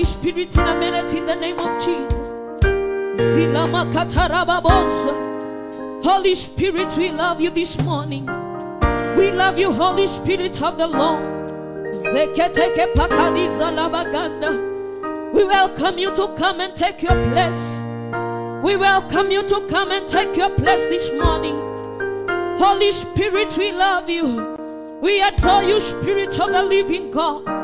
Holy Spirit in a minute in the name of Jesus. Holy Spirit, we love you this morning. We love you, Holy Spirit of the Lord. We welcome you to come and take your place. We welcome you to come and take your place this morning. Holy Spirit, we love you. We adore you, Spirit of the living God.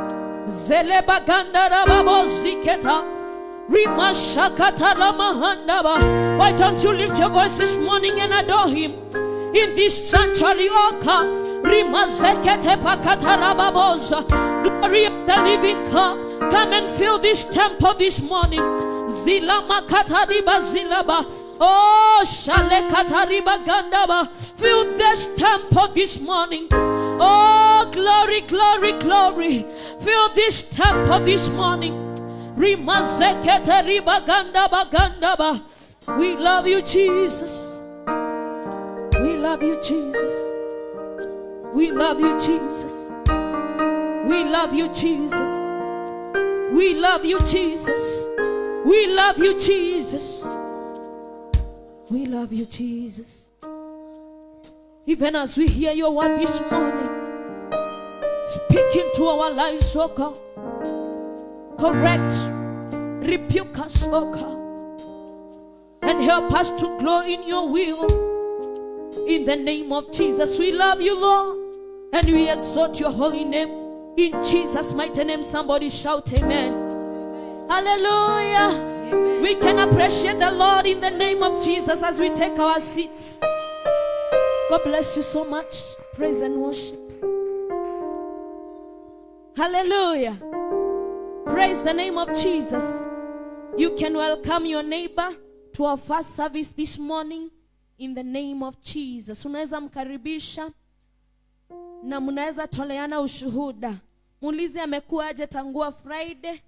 Why don't you lift your voice this morning and adore him? In this sanctuary, rababoza. Glory of the living God. Come and fill this temple this morning. Zilama katariba zilaba. Oh, shale katariba gandaba. Fill this temple this morning. Oh, glory, glory, glory. Fill this temple this morning. We love you, Jesus. We love you, Jesus. We love you, Jesus. We love you, Jesus. We love you, Jesus. We love you, Jesus. We love you, Jesus. Even as we hear your word this morning, speak into our lives, oh God. Correct, rebuke us, oh God, and help us to grow in your will. In the name of Jesus, we love you, Lord, and we exalt your holy name. In Jesus' mighty name, somebody shout, Amen. Hallelujah. We can appreciate the Lord in the name of Jesus as we take our seats. God bless you so much. Praise and worship. Hallelujah. Praise the name of Jesus. You can welcome your neighbor to our first service this morning in the name of Jesus. Unaweza mkaribisha na mnaweza toleana ushuhuda. Muulize amekuwaje tangua Friday.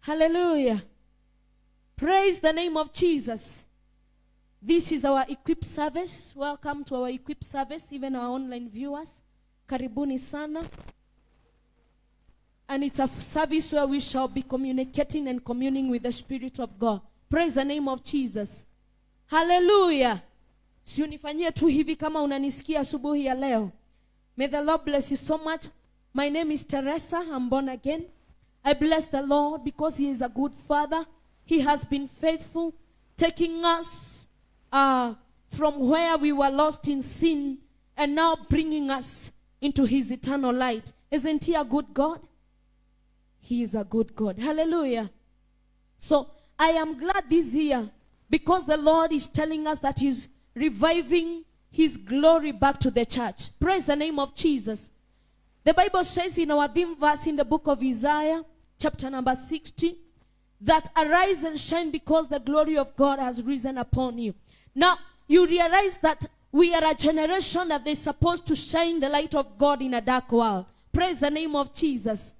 Hallelujah. Praise the name of Jesus. This is our equip service. Welcome to our equip service, even our online viewers. Karibuni sana. And it's a service where we shall be communicating and communing with the Spirit of God. Praise the name of Jesus. Hallelujah. Siunifanyie tu hivi kama unanisikia asubuhi ya leo. May the Lord bless you so much My name is Teresa. I'm born again. I bless the Lord because He is a good Father. He has been faithful, taking us uh, from where we were lost in sin and now bringing us into His eternal light. Isn't He a good God? He is a good God. Hallelujah. So I am glad this year because the Lord is telling us that He's reviving His glory back to the church. Praise the name of Jesus. The Bible says in our theme verse in the book of Isaiah, chapter number 60, that arise and shine because the glory of God has risen upon you. Now, you realize that we are a generation that is supposed to shine the light of God in a dark world. Praise the name of Jesus.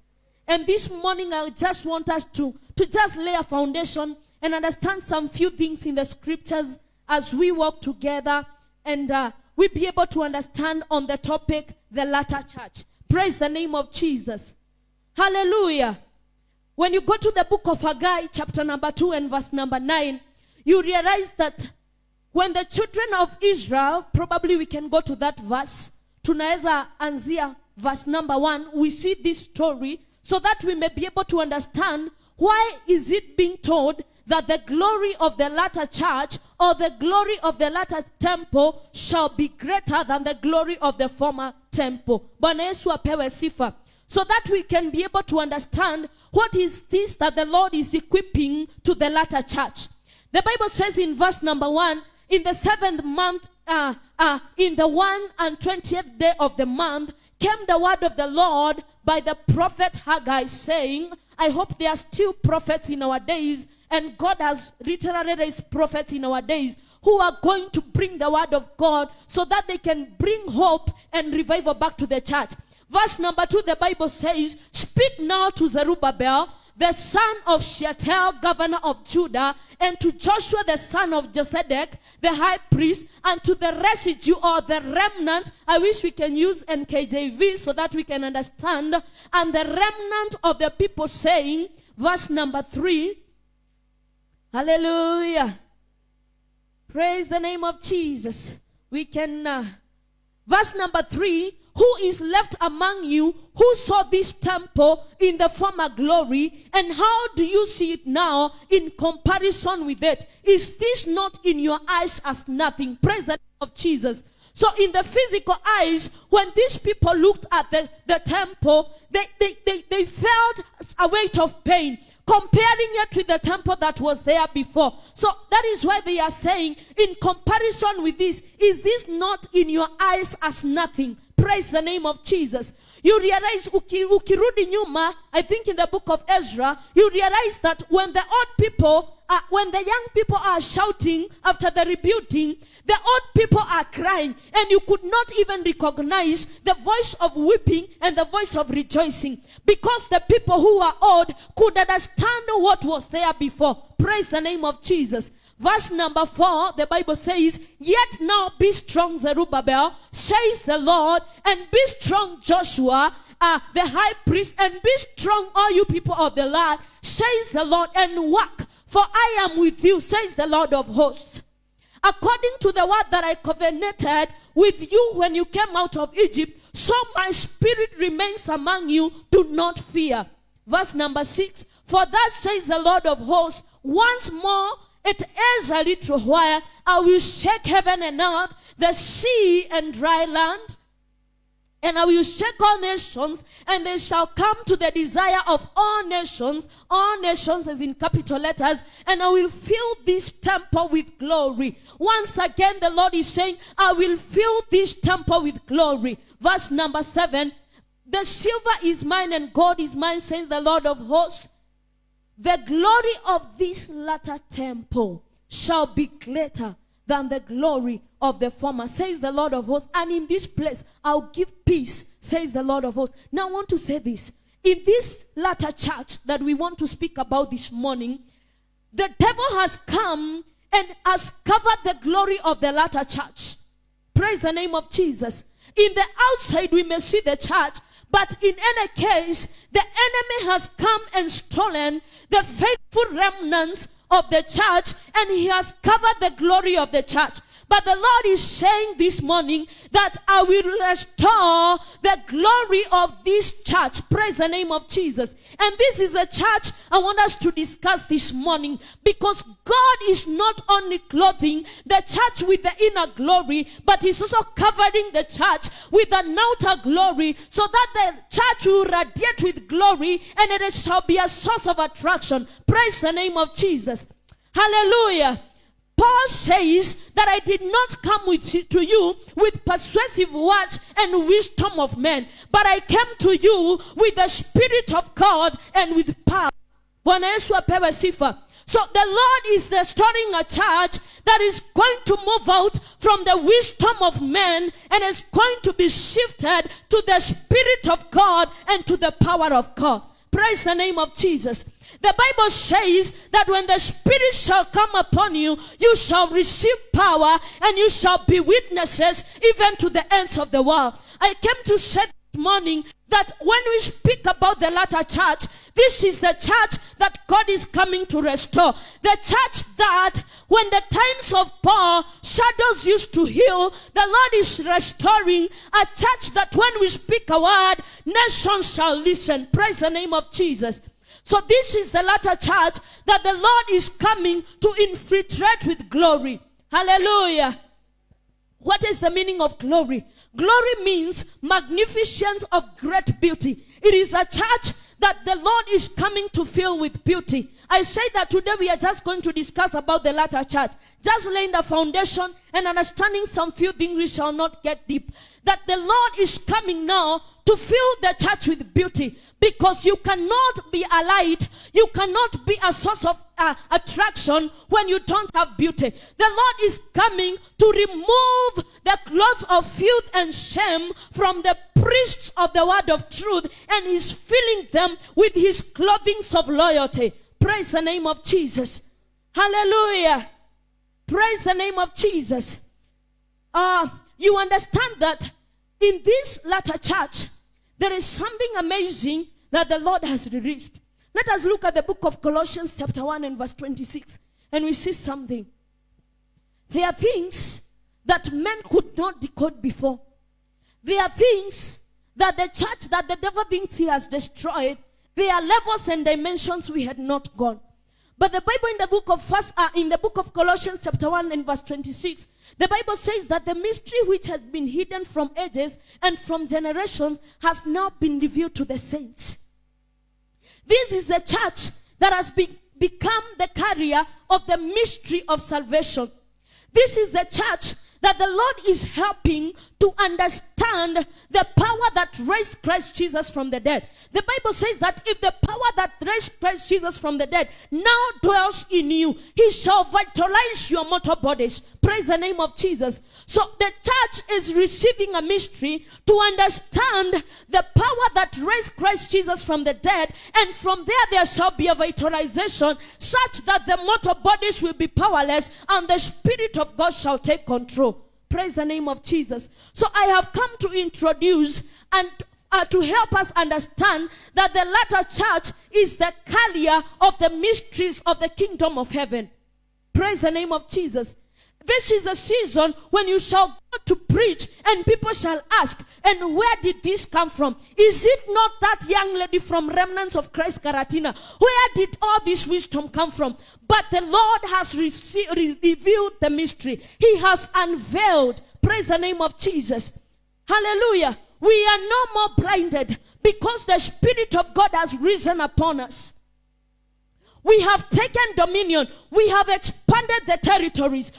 And this morning, I just want us to, to just lay a foundation and understand some few things in the scriptures as we walk together and uh, we be able to understand on the topic, the latter church. Praise the name of Jesus. Hallelujah. When you go to the book of Haggai, chapter number 2 and verse number 9, you realize that when the children of Israel, probably we can go to that verse, tunaweza anzia verse number 1, we see this story so that we may be able to understand why is it being told that the glory of the latter church or the glory of the latter temple shall be greater than the glory of the former temple. Yesu apewe sifa. So that we can be able to understand what is this that the Lord is equipping to the latter church. The Bible says in verse number one, in the seventh month, uh, uh, in the one and twentieth day of the month, came the word of the Lord by the prophet Haggai, saying, I hope there are still prophets in our days, and God has literally raised prophets in our days who are going to bring the word of God so that they can bring hope and revival back to the church. Verse number two, the Bible says, Speak now to Zerubbabel, the son of Shealtiel, governor of Judah, and to Joshua, the son of Josedek, the high priest, and to the residue or the remnant. I wish we can use NKJV so that we can understand. And the remnant of the people saying, verse number three, Hallelujah. Praise the name of Jesus. We can, uh, verse number three, who is left among you who saw this temple in the former glory and how do you see it now in comparison with it is this not in your eyes as nothing present of jesus so in the physical eyes when these people looked at the, the temple they, they, they, they felt a weight of pain comparing it with the temple that was there before. So that is why they are saying, in comparison with this, is this not in your eyes as nothing? Praise the name of Jesus. You realize, uki, ukirudi nyuma, I think in the book of Ezra, you realize that when the old people, uh, when the young people are shouting after the rebuking, the old people are crying, and you could not even recognize the voice of weeping and the voice of rejoicing because the people who are old could understand what was there before. Praise the name of Jesus. Verse number four, the Bible says, Yet now be strong, Zerubbabel, says the Lord, and be strong, Joshua, uh, the high priest, and be strong, all you people of the land, says the Lord, and work, for I am with you, says the Lord of hosts. According to the word that I covenanted with you when you came out of Egypt, so my spirit remains among you. Do not fear. Verse number six. For thus says the Lord of hosts, once more it is a little while, I will shake heaven and earth, the sea and dry land. And I will shake all nations, and they shall come to the desire of all nations. All nations is in capital letters. And I will fill this temple with glory. Once again, the Lord is saying, I will fill this temple with glory. Verse number seven. The silver is mine and gold is mine, says the Lord of hosts. The glory of this latter temple shall be greater than the glory of the former, says the Lord of hosts. And in this place I'll give peace, says the Lord of hosts. Now I want to say this. In this latter church that we want to speak about this morning, the devil has come and has covered the glory of the latter church. Praise the name of Jesus. In the outside, we may see the church, but in any case, the enemy has come and stolen the faithful remnants of the church and he has covered the glory of the church. But the Lord is saying this morning that I will restore the glory of this church. Praise the name of Jesus. And this is a church I want us to discuss this morning because God is not only clothing the church with the inner glory, but He's also covering the church with an outer glory so that the church will radiate with glory and it shall be a source of attraction. Praise the name of Jesus. Hallelujah. Paul says that I did not come with to you with persuasive words and wisdom of men, but I came to you with the Spirit of God and with power. So the Lord is restoring a church that is going to move out from the wisdom of men and is going to be shifted to the Spirit of God and to the power of God. Praise the name of Jesus. The Bible says that when the Spirit shall come upon you, you shall receive power and you shall be witnesses even to the ends of the world. I came to say this morning that when we speak about the latter church, this is the church that God is coming to restore. The church that when the times of Paul shadows used to heal, the Lord is restoring a church that when we speak a word, nations shall listen. Praise the name of Jesus. So this is the latter church that the Lord is coming to infiltrate with glory. Hallelujah. What is the meaning of glory? Glory means magnificence of great beauty. It is a church that the Lord is coming to fill with beauty. I say that today we are just going to discuss about the latter church. Just laying the foundation and understanding some few things we shall not get deep. That the Lord is coming now to fill the church with beauty because you cannot be a light, you cannot be a source of uh, attraction when you don't have beauty. The Lord is coming to remove the clothes of filth and shame from the priests of the word of truth and is filling them with his clothings of loyalty. Praise the name of Jesus. Hallelujah. Praise the name of Jesus. Uh, you understand that in this latter church, there is something amazing that the Lord has released. Let us look at the book of Colossians, chapter 1 and verse 26, and we see something. There are things that men could not decode before. There are things that the church, that the devil thinks he has destroyed. There are levels and dimensions we had not gone. But the Bible in the book of first, uh, in the book of Colossians, chapter 1 and verse 26, the Bible says that the mystery which had been hidden from ages and from generations has now been revealed to the saints. This is the church that has be, become the carrier of the mystery of salvation. This is the church that the Lord is helping to understand the power that raised Christ Jesus from the dead. The Bible says that if the power that raised Christ Jesus from the dead now dwells in you, he shall vitalize your mortal bodies. Praise the name of Jesus. So the church is receiving a mystery to understand the power that raised Christ Jesus from the dead, and from there there shall be a vitalization such that the mortal bodies will be powerless and the Spirit of God shall take control. Praise the name of Jesus. So I have come to introduce and uh, to help us understand that the latter church is the carrier of the mysteries of the kingdom of heaven. Praise the name of Jesus. This is the season when you shall go to preach and people shall ask, and where did this come from? Is it not that young lady from Remnants of Christ Karatina? Where did all this wisdom come from? But the Lord has re- revealed the mystery. He has unveiled. Praise the name of Jesus. Hallelujah. We are no more blinded because the Spirit of God has risen upon us. We have taken dominion. We have expanded the territories.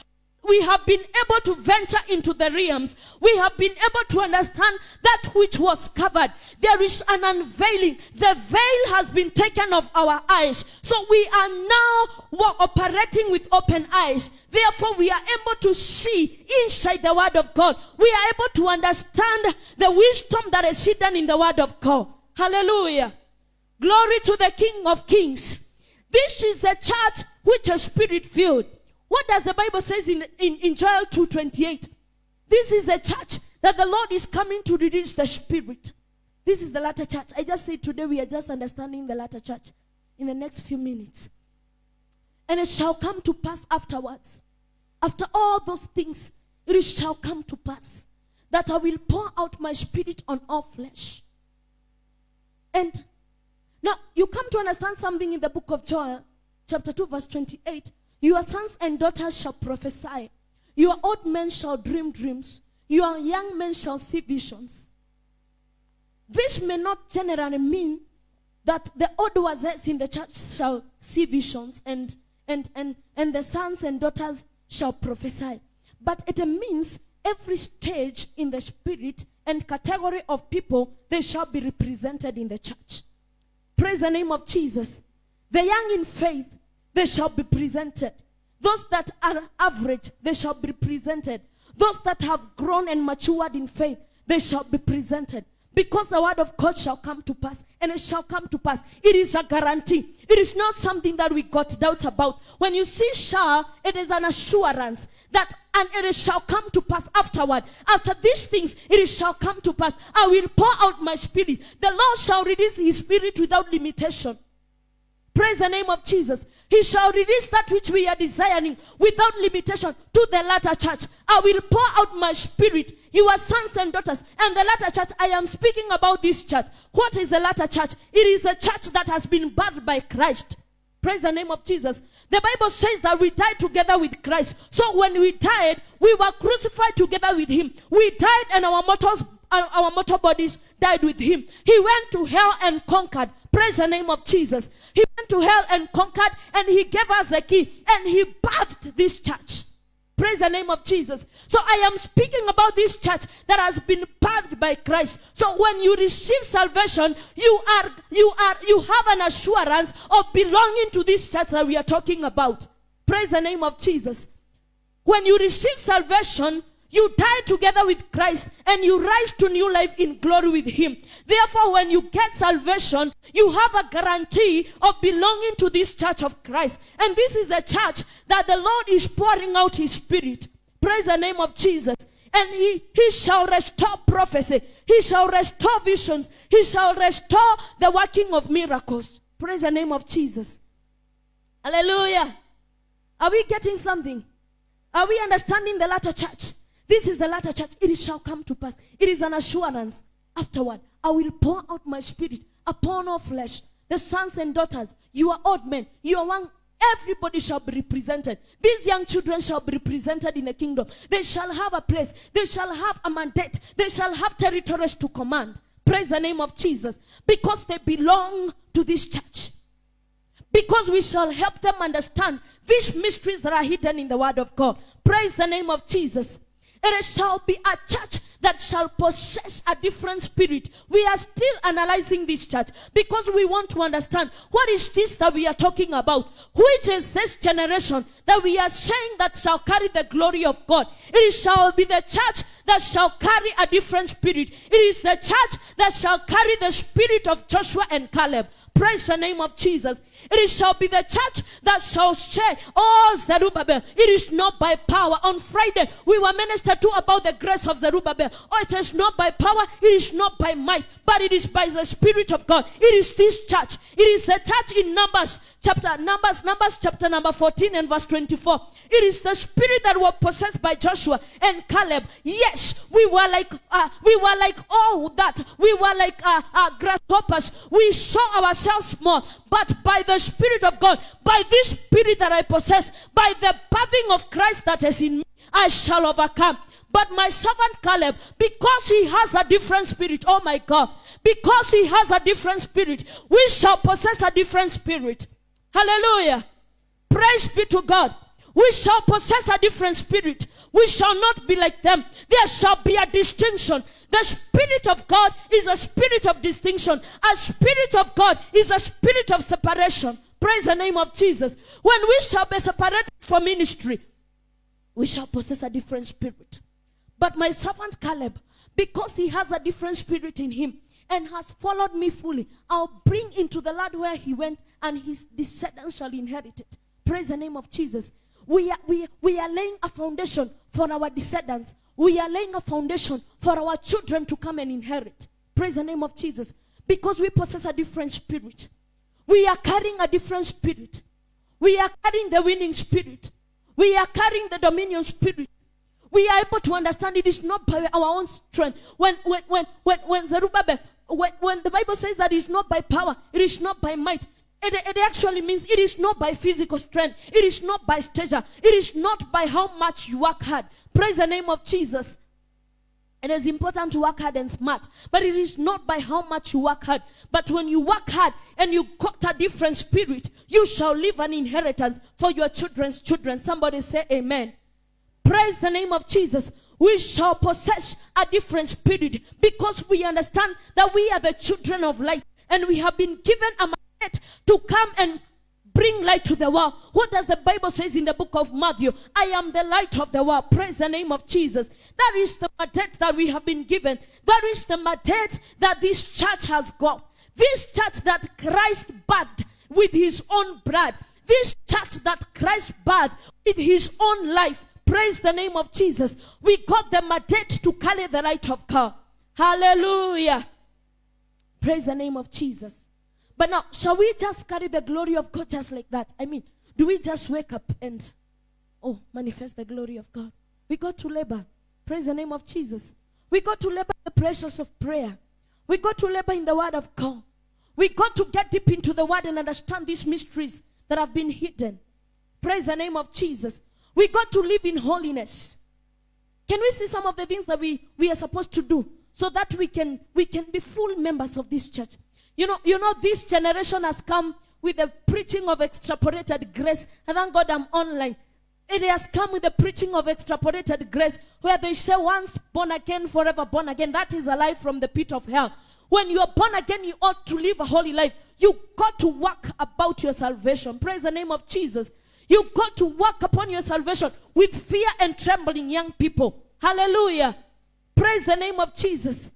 We have been able to venture into the realms. We have been able to understand that which was covered. There is an unveiling. The veil has been taken off our eyes. So we are now operating with open eyes. Therefore, we are able to see inside the Word of God. We are able to understand the wisdom that is hidden in the Word of God. Hallelujah. Glory to the King of Kings. This is the church which is spirit filled. What does the Bible says in, in, in Joel 2.28? This is the church that the Lord is coming to release the spirit. This is the latter church. I just said today we are just understanding the latter church in the next few minutes. And it shall come to pass afterwards. After all those things it shall come to pass that I will pour out my spirit on all flesh. And now you come to understand something in the book of Joel, chapter 2, verse 28. Your sons and daughters shall prophesy, your old men shall dream dreams, your young men shall see visions. This may not generally mean that the old ones in the church shall see visions and, and, and, and the sons and daughters shall prophesy. But it means every stage in the spirit and category of people, they shall be represented in the church. Praise the name of Jesus. The young in faith, they shall be presented. Those that are average, they shall be presented. Those that have grown and matured in faith, they shall be presented. Because the word of God shall come to pass, and it shall come to pass. It is a guarantee. It is not something that we got doubt about. When you see shall, it is an assurance that and it shall come to pass afterward. After these things, it shall come to pass. I will pour out my spirit. The Lord shall release his spirit without limitation. Praise the name of Jesus. He shall release that which we are desiring without limitation to the latter church. I will pour out my spirit, your sons and daughters. And the latter church, I am speaking about this church. What is the latter church? It is a church that has been birthed by Christ. Praise the name of Jesus. The Bible says that we died together with Christ. So when we died, we were crucified together with him. We died and our mortals our mortal bodies died with him. He went to hell and conquered. Praise the name of Jesus. He went to hell and conquered and he gave us the key and he birthed this church. Praise the name of Jesus. So I am speaking about this church that has been birthed by Christ. So when you receive salvation, you are you are you have an assurance of belonging to this church that we are talking about. Praise the name of Jesus. When you receive salvation, you die together with Christ and you rise to new life in glory with Him. Therefore, when you get salvation, you have a guarantee of belonging to this church of Christ. And this is a church that the Lord is pouring out His Spirit. Praise the name of Jesus. And he, he shall restore prophecy. He shall restore visions. He shall restore the working of miracles. Praise the name of Jesus. Hallelujah. Are we getting something? Are we understanding the latter church? This is the latter church. It shall come to pass. It is an assurance. Afterward, I will pour out my spirit upon all flesh. The sons and daughters, you are old men, you are young, everybody shall be represented. These young children shall be represented in the kingdom. They shall have a place. They shall have a mandate. They shall have territories to command. Praise the name of Jesus. Because they belong to this church. Because we shall help them understand these mysteries that are hidden in the word of God. Praise the name of Jesus. It shall be a church that shall possess a different spirit. We are still analyzing this church because we want to understand what is this that we are talking about. Which is this generation that we are saying that shall carry the glory of God. It shall be the church that shall carry a different spirit. It is the church that shall carry the spirit of Joshua and Caleb. Praise the name of Jesus. It shall be the church that shall say, Oh, Zerubbabel, it is not by power. On Friday, we were ministered to about the grace of Zerubbabel. Oh, it is not by power, it is not by might, but it is by the Spirit of God. It is this church. It is the church in Numbers, chapter Numbers, Numbers chapter number 14 and verse 24. It is the spirit that was possessed by Joshua and Caleb. Yes, we were like uh, we were like all that. We were like uh, uh, grasshoppers. We saw ourselves small, but by the Spirit of God, by this spirit that I possess, by the birthing of Christ that is in me, I shall overcome. But my servant Caleb, because he has a different spirit, oh my God, because he has a different spirit, we shall possess a different spirit. Hallelujah. Praise be to God. We shall possess a different spirit. We shall not be like them. There shall be a distinction. The Spirit of God is a spirit of distinction. A Spirit of God is a spirit of separation. Praise the name of Jesus. When we shall be separated from ministry, we shall possess a different spirit. But my servant Caleb, because he has a different spirit in him and has followed me fully, I'll bring into the land where he went, and his descendants shall inherit it. Praise the name of Jesus. We are, we, we are laying a foundation for our descendants. We are laying a foundation for our children to come and inherit. Praise the name of Jesus. Because we possess a different spirit. We are carrying a different spirit. We are carrying the winning spirit. We are carrying the dominion spirit. We are able to understand it is not by our own strength. When when when when when Zerubbabel, when, when the Bible says that it's not by power, it is not by might. It, it actually means it is not by physical strength, it is not by stature, it is not by how much you work hard. Praise the name of Jesus. And It is important to work hard and smart, but it is not by how much you work hard. But when you work hard and you got a different spirit, you shall leave an inheritance for your children's children. Somebody say amen. Praise the name of Jesus. We shall possess a different spirit because we understand that we are the children of light and we have been given a mandate to come and bring light to the world. What does the Bible says in the book of Matthew? I am the light of the world. Praise the name of Jesus. That is the mandate that we have been given. That is the mandate that this church has got. This church that Christ birthed with his own blood. This church that Christ birthed with his own life. Praise the name of Jesus. We got the mandate to carry the light of God. Hallelujah. Praise the name of Jesus. But now, shall we just carry the glory of God just like that? I mean, do we just wake up and, oh, manifest the glory of God? We got to labor. Praise the name of Jesus. We got to labor the precious of prayer. We got to labor in the word of God. We got to get deep into the word and understand these mysteries that have been hidden. Praise the name of Jesus. We got to live in holiness. Can we see some of the things that we, we are supposed to do so that we can we can be full members of this church? You know, you know, this generation has come with the preaching of extrapolated grace. And thank God I'm online. It has come with the preaching of extrapolated grace, where they say, once born again, forever born again. That is a life from the pit of hell. When you are born again, you ought to live a holy life. You got to work about your salvation. Praise the name of Jesus. You got to work upon your salvation with fear and trembling, young people. Hallelujah. Praise the name of Jesus.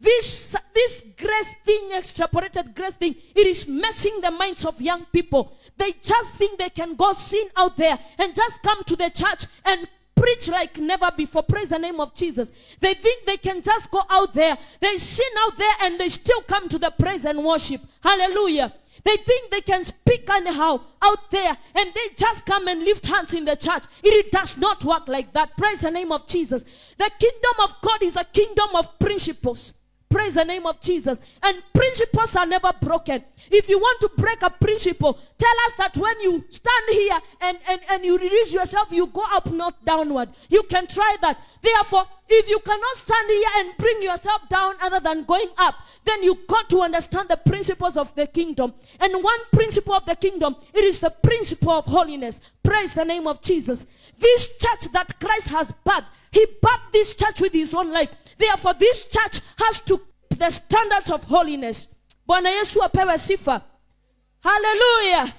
This, this grace thing, extrapolated grace thing, it is messing the minds of young people. They just think they can go sin out there and just come to the church and preach like never before. Praise the name of Jesus. They think they can just go out there, they sin out there, and they still come to the praise and worship. Hallelujah. They think they can speak anyhow out there and they just come and lift hands in the church. It does not work like that. Praise the name of Jesus. The kingdom of God is a kingdom of principles. Praise the name of Jesus. And principles are never broken. If you want to break a principle, tell us that when you stand here and, and, and you release yourself, you go up, not downward. You can try that. Therefore, if you cannot stand here and bring yourself down other than going up, then you got to understand the principles of the kingdom. And one principle of the kingdom, it is the principle of holiness. Praise the name of Jesus. This church that Christ has birthed, he birthed this church with his own life. Therefore, this church has to keep the standards of holiness. Bwana Yesu apewe sifa. Hallelujah.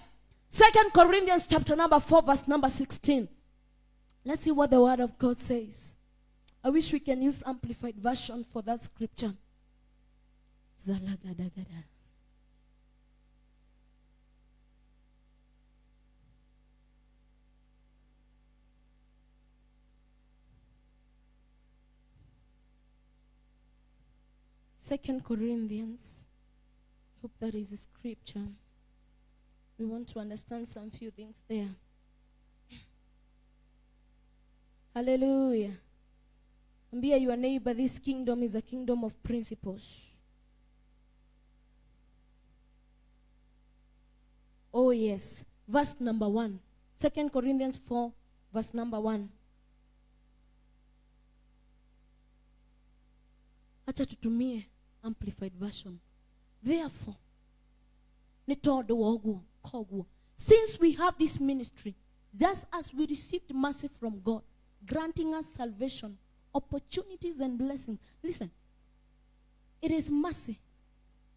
Second Corinthians chapter number 4 verse number 16. Let's see what the word of God says. I wish we can use amplified version for that scripture. Zalagadagada. Second Corinthians. Hope that is a scripture. We want to understand some few things there. Hallelujah. Ambia your neighbor, this kingdom is a kingdom of principles. Oh, yes. Verse number one. Second Corinthians 4, verse number one. acha tutumie amplified version. Therefore since we have this ministry just as we received mercy from god granting us salvation opportunities and blessings listen. It is mercy.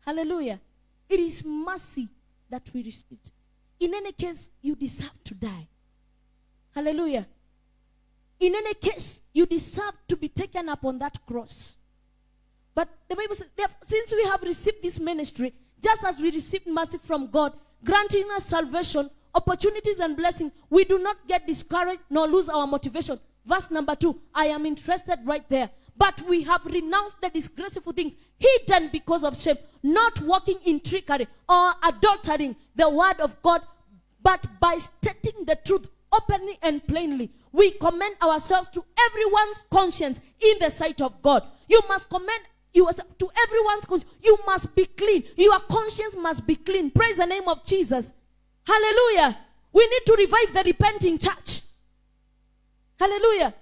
Hallelujah. It is mercy that we received. In any case you deserve to die. Hallelujah. In any case you deserve to be taken up on that cross but the Bible says, "Therefore, since we have received this ministry, just as we received mercy from God, granting us salvation, opportunities, and blessing, we do not get discouraged nor lose our motivation. Verse number two I am interested right there. But we have renounced the disgraceful things hidden because of shame, not walking in trickery or adultering the word of God, but by stating the truth openly and plainly. We commend ourselves to everyone's conscience in the sight of God. You must commend yourself to everyone's conscience. You must be clean. Your conscience must be clean. Praise the name of Jesus. Hallelujah. We need to revive the repenting church. Hallelujah.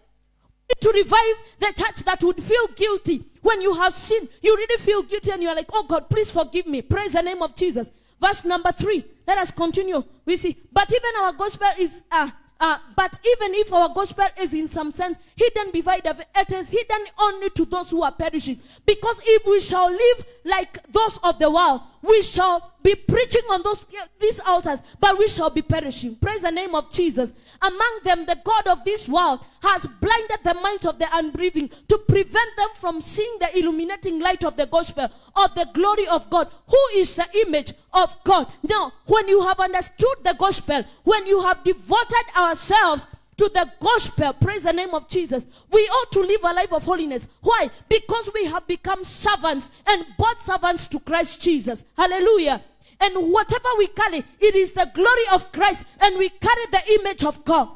To revive the church that would feel guilty when you have sinned. You really feel guilty and you are like, oh God, please forgive me. Praise the name of Jesus. Verse number three. Let us continue. We see, but even our gospel is uh, uh, but even if our gospel is in some sense hidden beside the it is hidden only to those who are perishing. Because if we shall live like those of the world, we shall be preaching on those these altars, but we shall be perishing. Praise the name of Jesus. Among them, the God of this world has blinded the minds of the unbelieving to prevent them from seeing the illuminating light of the gospel of the glory of God, who is the image of God. Now, when you have understood the gospel, when you have devoted ourselves to the gospel. Praise the name of Jesus. We ought to live a life of holiness. Why? Because we have become servants and bought servants to Christ Jesus. Hallelujah. And whatever we carry, it is the glory of Christ, and we carry the image of God.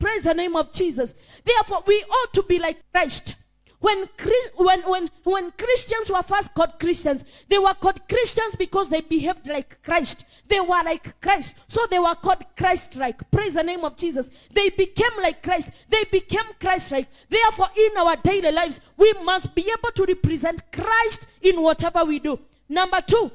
Praise the name of Jesus. Therefore, we ought to be like Christ. When, when, when, when Christians were first called Christians, they were called Christians because they behaved like Christ. They were like Christ. So they were called Christ-like. Praise the name of Jesus. They became like Christ. They became Christ-like. Therefore, in our daily lives, we must be able to represent Christ in whatever we do. Number two,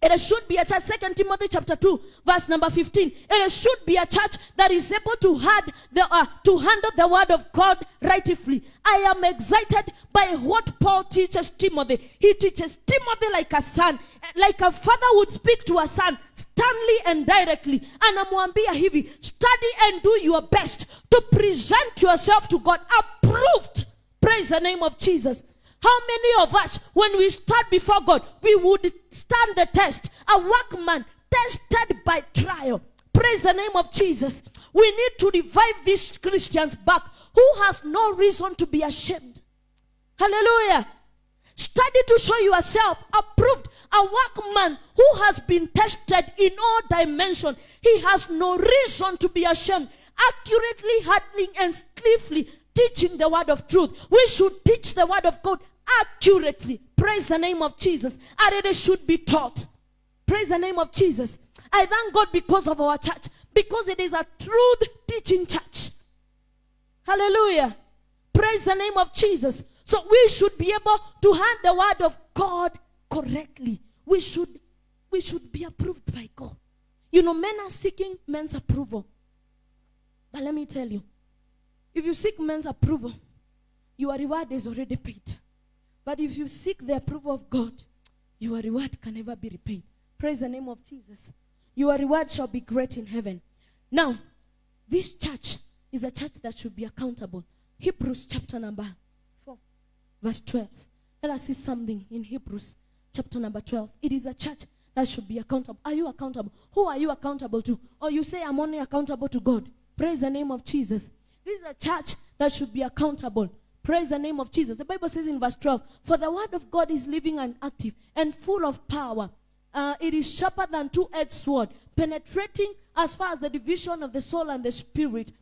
it should be a church, Second Timothy chapter 2, verse number 15. It should be a church that is able to, had the, uh, to handle the word of God rightfully. I am excited by what Paul teaches Timothy. He teaches Timothy like a son, like a father would speak to a son, sternly and directly. And amwambia hivi, study and do your best to present yourself to God approved. Praise the name of Jesus. How many of us, when we stand before God, we would stand the test? A workman tested by trial. Praise the name of Jesus. We need to revive these Christians back who has no reason to be ashamed. Hallelujah. Study to show yourself approved. A workman who has been tested in all dimensions. He has no reason to be ashamed. Accurately handling and skillfully teaching the word of truth. We should teach the word of God accurately. Praise the name of Jesus. And it should be taught. Praise the name of Jesus. I thank God because of our church. Because it is a truth teaching church. Hallelujah. Praise the name of Jesus. So we should be able to hand the word of God correctly. We should, we should be approved by God. You know, men are seeking men's approval. But let me tell you, if you seek men's approval, your reward is already paid. But if you seek the approval of God, your reward can never be repaid. Praise the name of Jesus. Your reward shall be great in heaven. Now, this church is a church that should be accountable. Hebrews chapter number 4, verse 12. Let us see something in Hebrews chapter number 12. It is a church that should be accountable. Are you accountable? Who are you accountable to? Or you say, I'm only accountable to God. Praise the name of Jesus. This is a church that should be accountable. Praise the name of Jesus. The Bible says in verse 12, For the word of God is living and active and full of power. Uh, it is sharper than two-edged sword, penetrating as far as the division of the soul and the spirit,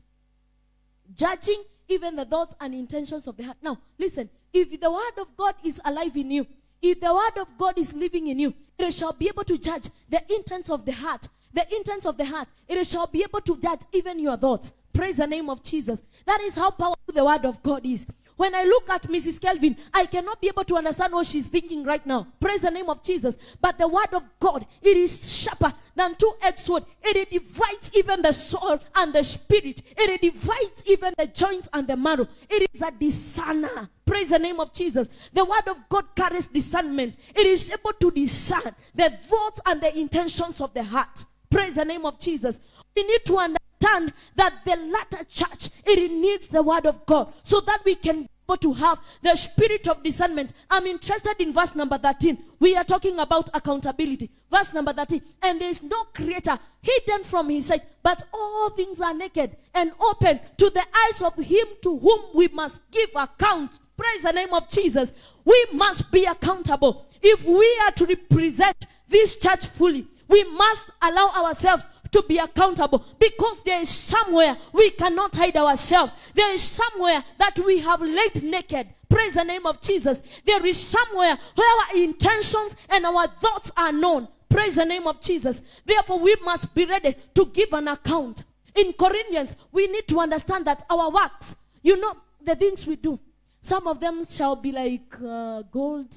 judging even the thoughts and intentions of the heart. Now, listen, if the word of God is alive in you, if the word of God is living in you, it shall be able to judge the intents of the heart. The intents of the heart. It shall be able to judge even your thoughts. Praise the name of Jesus. That is how powerful the word of God is. When I look at Mrs. Kelvin, I cannot be able to understand what she's thinking right now. Praise the name of Jesus. But the word of God, it is sharper than two-edged sword. It divides even the soul and the spirit. It divides even the joints and the marrow. It is a discerner. Praise the name of Jesus. The word of God carries discernment. It is able to discern the thoughts and the intentions of the heart. Praise the name of Jesus. We need to understand understand that the latter church, it needs the word of God so that we can be able to have the spirit of discernment. I'm interested in verse number 13. We are talking about accountability. Verse number 13. And there is no creator hidden from his sight, but all things are naked and open to the eyes of him to whom we must give account. Praise the name of Jesus. We must be accountable. If we are to represent this church fully, we must allow ourselves to be accountable because there is somewhere we cannot hide ourselves. There is somewhere that we have laid naked. Praise the name of Jesus. There is somewhere where our intentions and our thoughts are known. Praise the name of Jesus. Therefore, we must be ready to give an account. In Corinthians, we need to understand that our works, you know, the things we do, some of them shall be like uh, gold,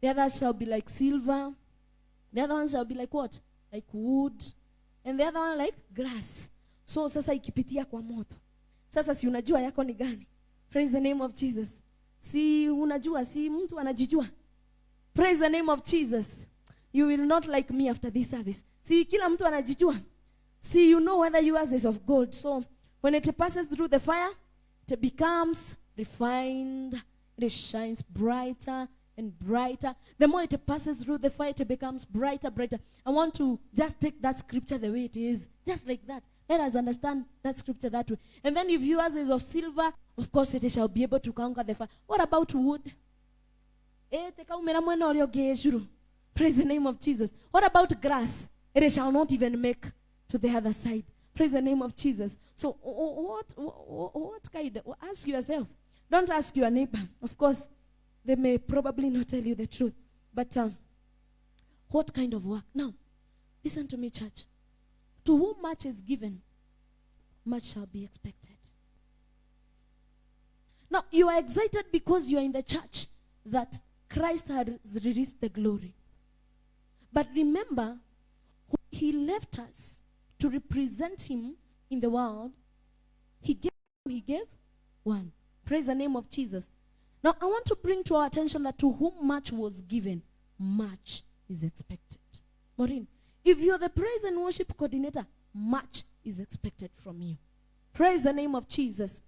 the others shall be like silver, the other one shall be like what? Like wood, and the other one like grass. So sasa ikipitia kwa moto, sasa si unajua yako ni gani? Praise the name of Jesus. Si unajua, si mtu anajijua. Praise the name of Jesus. You will not like me after this service. Si kila mtu anajijua. See, you know whether yours is of gold. So when it passes through the fire, it becomes refined. It shines brighter and brighter. The more it passes through the fire, it becomes brighter, brighter. I want to just take that scripture the way it is, just like that. Let us understand that scripture that way. And then if yours is of silver, of course it shall be able to conquer the fire. What about wood? Eh. Praise the name of Jesus. What about grass? It shall not even make to the other side. Praise the name of Jesus. So, what, o- what kind? Ask yourself. Don't ask your neighbor. Of course, they may probably not tell you the truth. But um, what kind of work? Now, listen to me, church. To whom much is given, much shall be expected. Now, you are excited because you are in the church that Christ has released the glory. But remember, he left us to represent him in the world, he gave, he gave one. Praise the name of Jesus. Now, I want to bring to our attention that to whom much was given, much is expected. Maureen, if you're the praise and worship coordinator, much is expected from you. Praise the name of Jesus.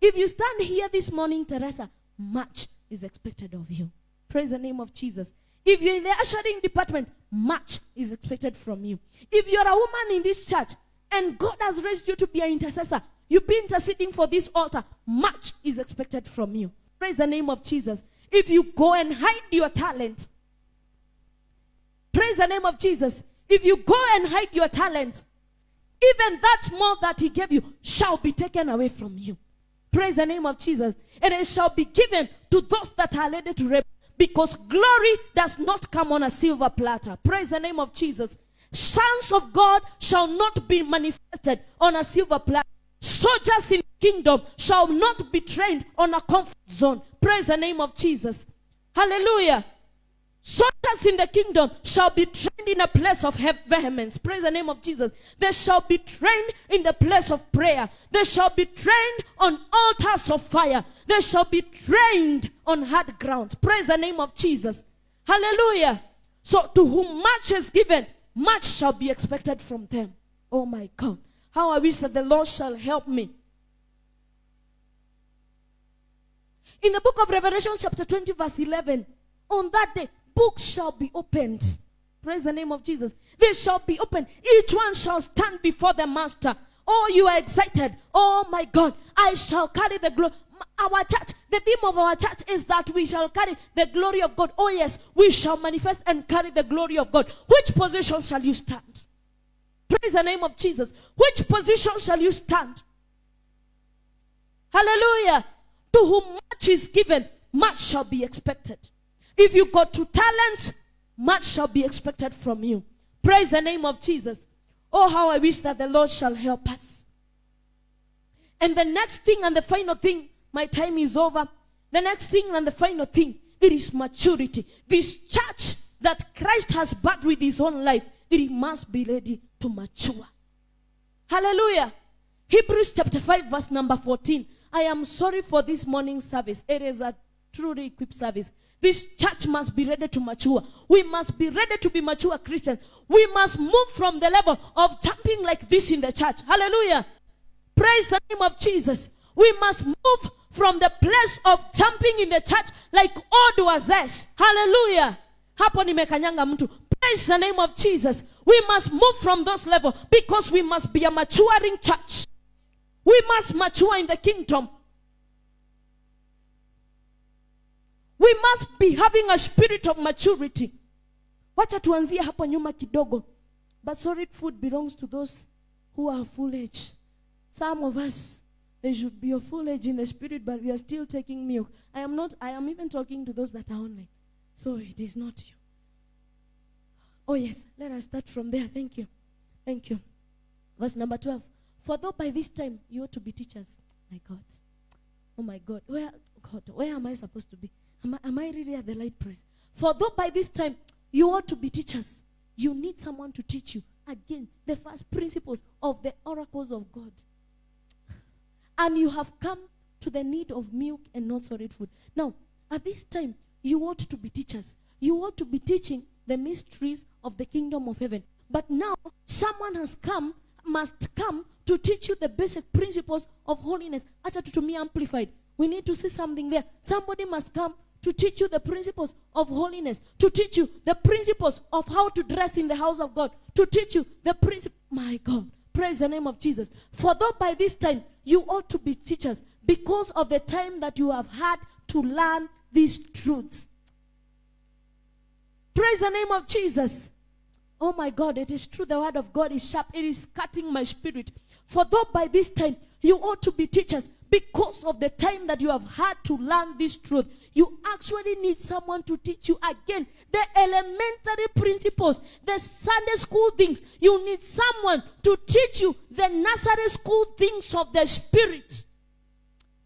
If you stand here this morning, Teresa, much is expected of you. Praise the name of Jesus. If you're in the ushering department, much is expected from you. If you're a woman in this church and God has raised you to be an intercessor, you've been interceding for this altar, much is expected from you. Praise the name of Jesus. If you go and hide your talent, praise the name of Jesus. If you go and hide your talent, even that small that he gave you shall be taken away from you. Praise the name of Jesus. And it shall be given to those that are ready to reap. Because glory does not come on a silver platter. Praise the name of Jesus. Sons of God shall not be manifested on a silver platter. Soldiers in the kingdom shall not be trained on a comfort zone. Praise the name of Jesus. Hallelujah. Soldiers in the kingdom shall be trained in a place of vehemence. Praise the name of Jesus. They shall be trained in the place of prayer. They shall be trained on altars of fire. They shall be trained on hard grounds. Praise the name of Jesus. Hallelujah. So to whom much is given, much shall be expected from them. Oh my God. How I wish that the Lord shall help me. In the book of Revelation, chapter 20, verse 11, on that day, books shall be opened. Praise the name of Jesus. They shall be opened. Each one shall stand before the master. Oh, you are excited. Oh my God, I shall carry the glory. Our church, the theme of our church is that we shall carry the glory of God. Oh, yes, we shall manifest and carry the glory of God. Which position shall you stand? Praise the name of Jesus. Which position shall you stand? Hallelujah. To whom much is given, much shall be expected. If you got two talents, much shall be expected from you. Praise the name of Jesus. Oh, how I wish that the Lord shall help us. And the next thing and the final thing, my time is over. The next thing and the final thing, it is maturity. This church that Christ has birthed with his own life, it must be ready to mature. Hallelujah. Hebrews chapter 5, verse number 14. I am sorry for this morning service. It is a truly equipped service. This church must be ready to mature. We must be ready to be mature Christians. We must move from the level of jumping like this in the church. Hallelujah. Praise the name of Jesus. We must move from the place of jumping in the church like old wazes. Hallelujah. Hapo mtu. Praise the name of Jesus. We must move from those level because we must be a maturing church. We must mature in the kingdom. We must be having a spirit of maturity. Wacha tuanzie hapo nyuma kidogo. But solid food belongs to those who are full age. Some of us, they should be of full age in the spirit, but we are still taking milk. I am not, I am even talking to those that are online. So it is not you. Oh, yes, let us start from there. Thank you. Thank you. Verse number 12. For though by this time you ought to be teachers. My God. Oh my God. Where God, where am I supposed to be? Am I, am I really at the light place? For though by this time you ought to be teachers, you need someone to teach you. Again, the first principles of the oracles of God. And you have come to the need of milk and not solid food. Now, at this time, you ought to be teachers. You ought to be teaching the mysteries of the kingdom of heaven. But now, someone has come, must come to teach you the basic principles of holiness. Acha tutumie amplified. We need to see something there. Somebody must come to teach you the principles of holiness, to teach you the principles of how to dress in the house of God, to teach you the principle. My God, praise the name of Jesus. For though by this time you ought to be teachers, because of the time that you have had to learn these truths. Praise the name of Jesus. Oh my God, it is true. The word of God is sharp. It is cutting my spirit. For though by this time you ought to be teachers, because of the time that you have had to learn this truth, you actually need someone to teach you again the elementary principles, the Sunday school things. You need someone to teach you the nursery school things of the Spirit.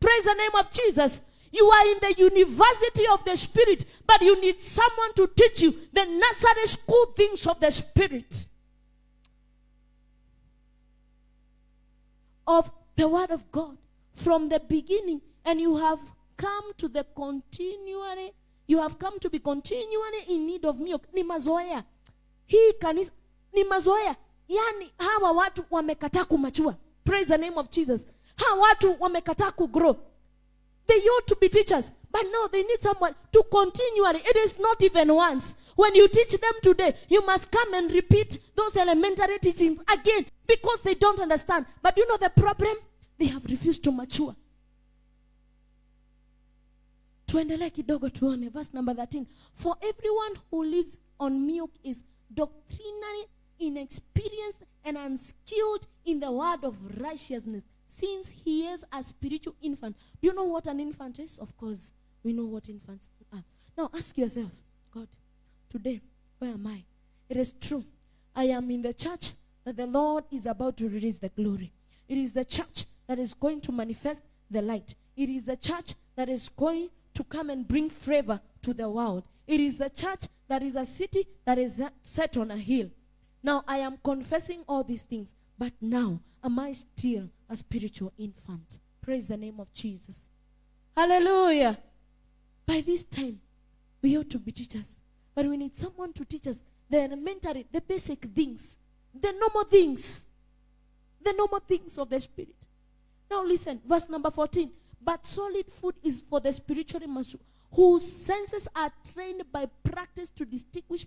Praise the name of Jesus. You are in the university of the Spirit, but you need someone to teach you the nursery school things of the Spirit. Of the Word of God from the beginning, and you have come to the continually, you have come to be continually in need of milk. Ni mazoea. Hii kanisa ni mazoea. Yani hawa watu wamekataa kumachua. Praise the name of Jesus. Hawa watu wamekataa kugrow. They ought to be teachers, but no, they need someone to continually. It is not even once. When you teach them today, you must come and repeat those elementary teachings again because they don't understand. But you know the problem? They have refused to mature. tuendelee kidogo tuone verse number 13 for everyone who lives on milk is doctrinally inexperienced and unskilled in the word of righteousness since he is a spiritual infant do you know what an infant is? Of course we know what infants are. Now ask yourself god today where am i? It is true. I am in the church that the lord is about to release the glory. It is the church that is going to manifest the light. It is the church that is going to come and bring favor to the world. It is the church that is a city that is set on a hill. Now I am confessing all these things, but now am I still a spiritual infant? Praise the name of Jesus. Hallelujah. By this time, we ought to be teachers, but we need someone to teach us the elementary, the basic things, the normal things, the normal things of the spirit. Now listen, verse number 14. But solid food is for the spiritually mature, whose senses are trained by practice to distinguish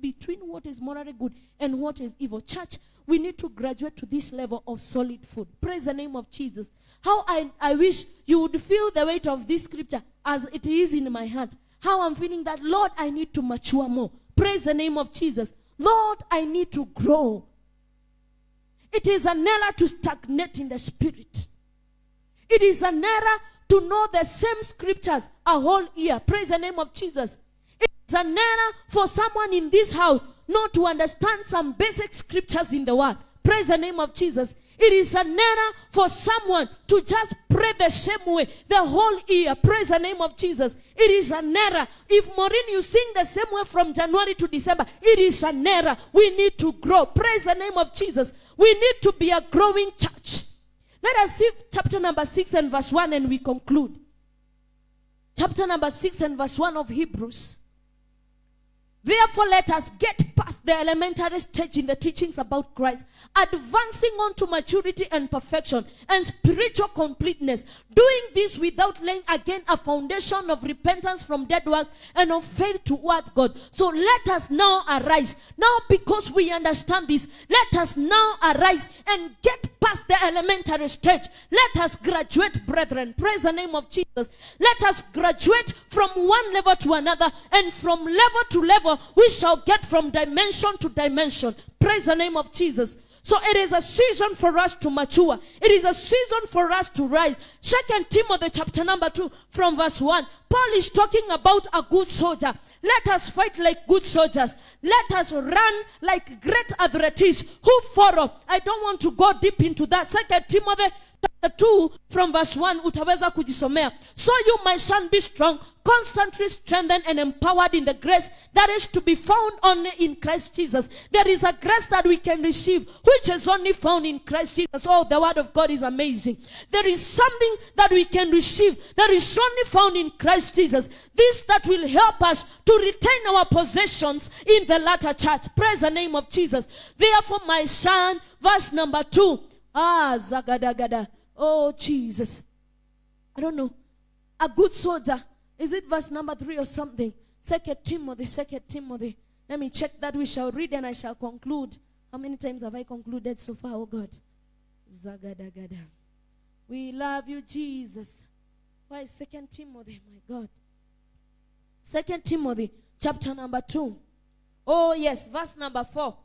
between what is morally good and what is evil. Church, we need to graduate to this level of solid food. Praise the name of Jesus. How I, I wish you would feel the weight of this scripture as it is in my heart. How I'm feeling that, Lord, I need to mature more. Praise the name of Jesus. Lord, I need to grow. It is an error to stagnate in the spirit. It is an error to know the same scriptures a whole year. Praise the name of Jesus. It is an error for someone in this house not to understand some basic scriptures in the word. Praise the name of Jesus. It is an error for someone to just pray the same way the whole year. Praise the name of Jesus. It is an error. If Maureen, you sing the same way from January to December, it is an error. We need to grow. Praise the name of Jesus. We need to be a growing church. Let us see chapter number 6 and verse 1 and we conclude. Chapter number 6 and verse 1 of Hebrews. Therefore, let us get past the elementary stage in the teachings about Christ, advancing on to maturity and perfection and spiritual completeness. Doing this without laying again a foundation of repentance from dead works and of faith towards God. So let us now arise. Now, because we understand this, let us now arise and get past the elementary stage. Let us graduate, brethren. Praise the name of Jesus. Let us graduate from one level to another and from level to level we shall get from dimension to dimension. Praise the name of Jesus. So it is a season for us to mature. It is a season for us to rise. Second Timothy chapter number 2 from verse 1. Paul is talking about a good soldier. Let us fight like good soldiers. Let us run like great athletes who follow. I don't want to go deep into that. Second Timothy 2 from verse 1 utaweza kujisomea. So you my son be strong, constantly strengthened and empowered in the grace that is to be found only in Christ Jesus. There is a grace that we can receive which is only found in Christ Jesus. Oh, the word of God is amazing. There is something that we can receive that is only found in Christ Jesus. This that will help us to retain our possessions in the latter church. Praise the name of Jesus. Therefore, my son, verse number 2. Ah, zagadagada. Oh, Jesus. I don't know. A good soldier. Is it verse number three or something? Second Timothy, second Timothy. Let me check that. We shall read and I shall conclude. How many times have I concluded so far, oh God? Zagadagada. We love you, Jesus. Why second Timothy, my God? Second Timothy, chapter number two. Oh, yes, verse number four.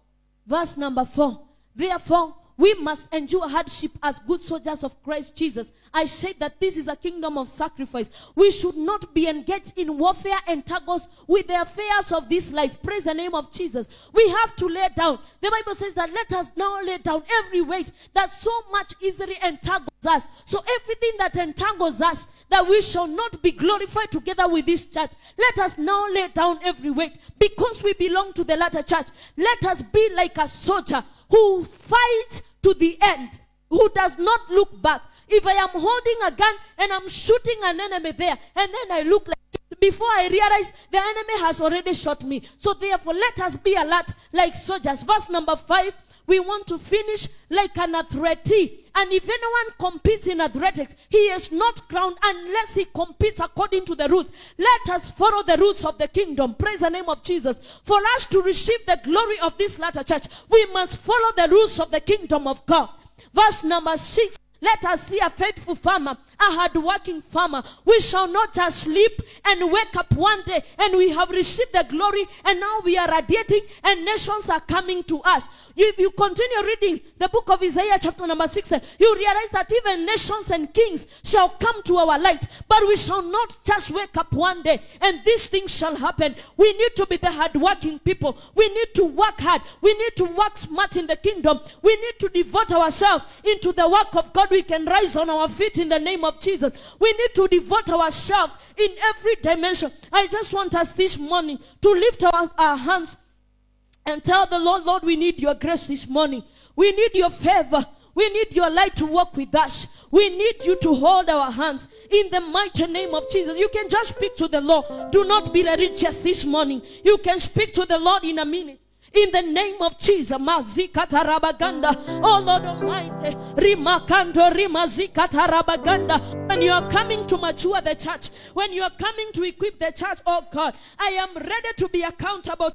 Verse number four. Therefore, we must endure hardship as good soldiers of Christ Jesus. I say that this is a kingdom of sacrifice. We should not be engaged in warfare and tuggles with the affairs of this life. Praise the name of Jesus. We have to lay down. The Bible says that let us now lay down every weight that so much easily entangles us. So everything that entangles us, that we shall not be glorified together with this church. Let us now lay down every weight because we belong to the latter church. Let us be like a soldier who fights to the end, who does not look back. If I am holding a gun and I'm shooting an enemy there, and then I look like before I realize the enemy has already shot me. So therefore, let us be alert like soldiers. Verse number five. We want to finish like an athlete. And if anyone competes in athletics, he is not crowned unless he competes according to the rules. Let us follow the rules of the kingdom. Praise the name of Jesus. For us to receive the glory of this latter church, we must follow the rules of the kingdom of God. Verse number six. Let us see a faithful farmer, a hard-working farmer. We shall not just sleep and wake up one day and we have received the glory and now we are radiating and nations are coming to us. If you continue reading the book of Isaiah chapter number 6, eh, you realize that even nations and kings shall come to our light. But we shall not just wake up one day and these things shall happen. We need to be the hard-working people. We need to work hard. We need to work smart in the kingdom. We need to devote ourselves into the work of God we can rise on our feet in the name of Jesus. We need to devote ourselves in every dimension. I just want us this morning to lift our, our hands and tell the Lord, Lord, we need your grace this morning. We need your favor. We need your light to walk with us. We need you to hold our hands in the mighty name of Jesus. You can just speak to the Lord. Do not be religious this morning. You can speak to the Lord in a minute. In the name of Jesus, Mazikata Rabaganda, oh Lord Almighty, Rimakando Rimazikata Rabaganda. When you are coming to mature the church, when you are coming to equip the church, oh God, I am ready to be accountable